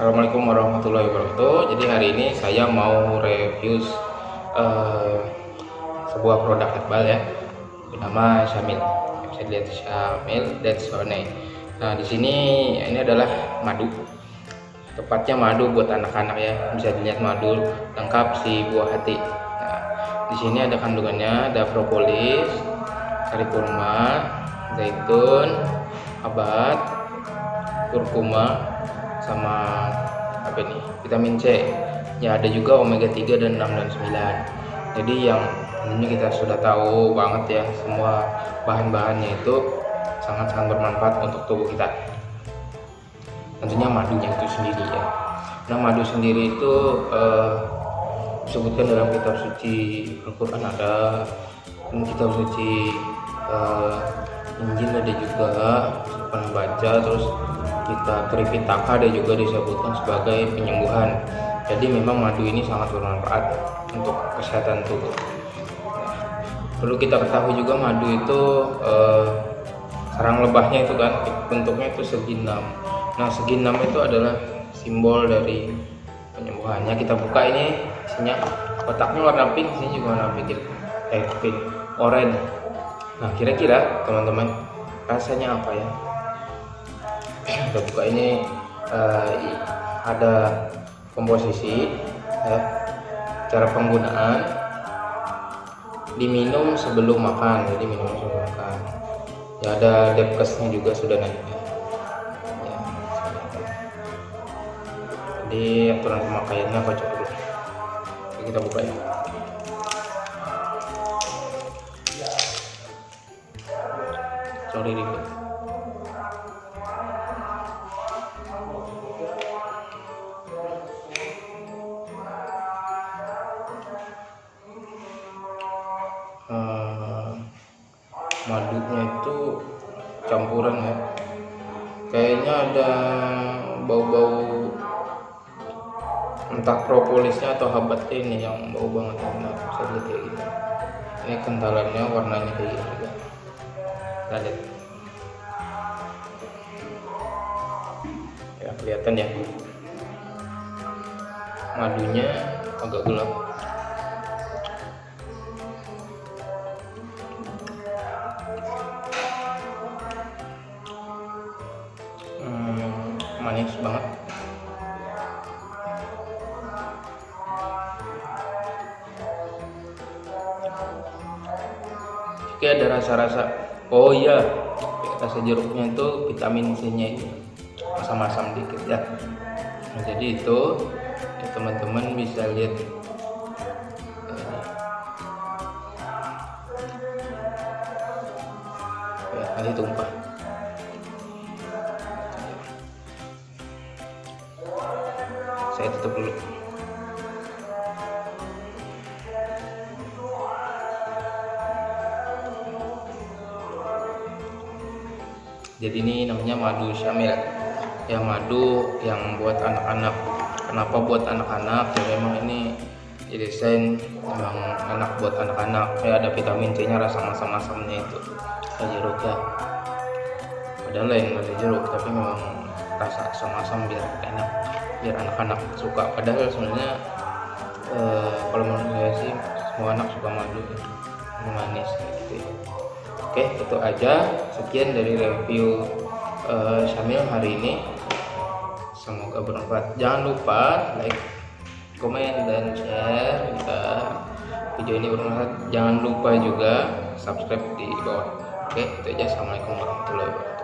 Assalamualaikum warahmatullahi wabarakatuh. Jadi hari ini saya mau review uh, sebuah produk herbal ya. Bernama Syamil. Bisa dilihat Syamil Detsone nah di sini ini adalah madu. Tepatnya madu buat anak-anak ya. Bisa dilihat madu lengkap si buah hati. Nah di sini ada kandungannya ada propolis sari kurma zaitun abat kurkuma sama apa ini vitamin C. Ya ada juga omega 3 dan 6 dan 9 jadi yang ini kita sudah tahu banget ya semua bahan-bahannya itu sangat-sangat bermanfaat untuk tubuh kita. Tentunya madunya itu sendiri ya. Nah madu sendiri itu eh, disebutkan dalam kitab suci Al-Quran ada kitab suci eh, Injil ada juga pernah baca terus kita Tripitaka ada juga disebutkan sebagai penyembuhan. Jadi memang madu ini sangat bermanfaat untuk kesehatan tubuh. Perlu kita ketahui juga madu itu eh, sarang lebahnya itu kan bentuknya itu segi enam nah segi enam itu adalah simbol dari penyembuhannya kita buka ini isinya. Kotaknya warna pink sini juga warna pink. Eh pink orange. Nah kira-kira teman-teman rasanya apa ya kita buka ini uh, ada komposisi ya, cara penggunaan diminum sebelum makan jadi minum sebelum makan. Ya ada depkesnya juga sudah naik ya, jadi aturan pemakaiannya apa coba dulu kita buka ya sorry ribet madunya itu campuran ya. Kayaknya ada bau-bau entah propolisnya atau habat ini yang bau banget nah, bisa lihat kayak gitu ini kentalannya warnanya kayak gitu juga. Lihat ya kelihatan ya. Madunya agak gelap manis banget. Oke ada rasa-rasa. Oh iya rasa jeruknya itu vitamin C nya ini. Masam-masam dikit ya. Nah, jadi itu ya teman-teman bisa lihat ya nanti tumpah saya tutup dulu. Jadi ini namanya madu syamil. Yang madu yang buat anak-anak. Kenapa buat anak-anak? Ya memang ini didesain memang enak buat anak-anak. Ya ada vitamin C nya rasa masam-masamnya itu. Jeruk ya. Padahal lain dari jeruk tapi memang rasa asam-asam biar enak biar anak-anak suka. Padahal sebenarnya eh, kalau menurut saya sih semua anak suka madu manis gitu ya. oke itu aja. Sekian dari review eh, Syamil hari ini. Semoga bermanfaat. Jangan lupa like komen dan share. Jika video ini bermanfaat. Jangan lupa juga subscribe di bawah. Oke itu aja. Assalamualaikum warahmatullahi wabarakatuh